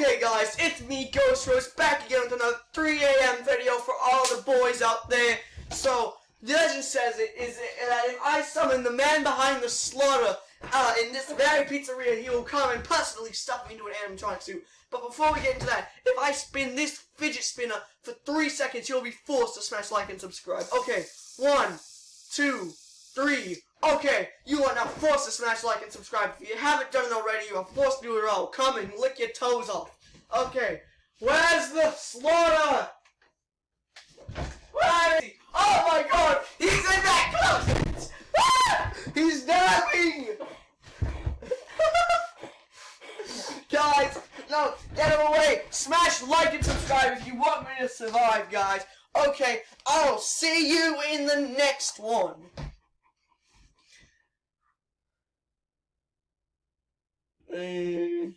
Okay guys, it's me, Ghost Rose, back again with another 3 a.m. video for all the boys out there. So, the legend says it is that if I summon the man behind the slaughter uh, in this very pizzeria, he will come and personally stuff me into an animatronic suit. But before we get into that, if I spin this fidget spinner for 3 seconds, you'll be forced to smash like and subscribe. Okay, one, two, three. Okay, to smash like and subscribe. If you haven't done it already, you are forced to do it all. Come and lick your toes off. Okay, where's the slaughter? Where is he? Oh my god, he's in that closet! Ah! He's dabbing! guys, no, get him away! Smash like and subscribe if you want me to survive, guys. Okay, I'll see you in the next one. 嗯。